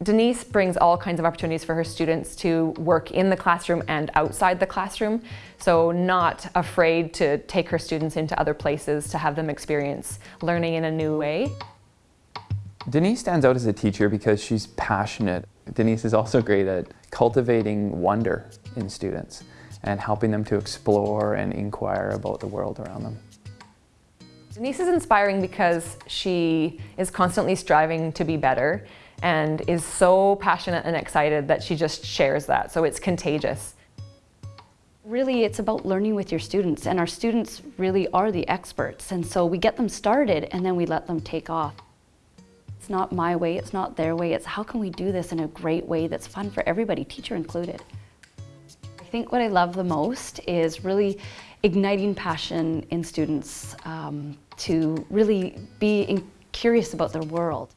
Denise brings all kinds of opportunities for her students to work in the classroom and outside the classroom, so not afraid to take her students into other places to have them experience learning in a new way. Denise stands out as a teacher because she's passionate. Denise is also great at cultivating wonder in students and helping them to explore and inquire about the world around them. Denise is inspiring because she is constantly striving to be better and is so passionate and excited that she just shares that, so it's contagious. Really, it's about learning with your students, and our students really are the experts, and so we get them started and then we let them take off. It's not my way, it's not their way, it's how can we do this in a great way that's fun for everybody, teacher included. I think what I love the most is really igniting passion in students um, to really be curious about their world.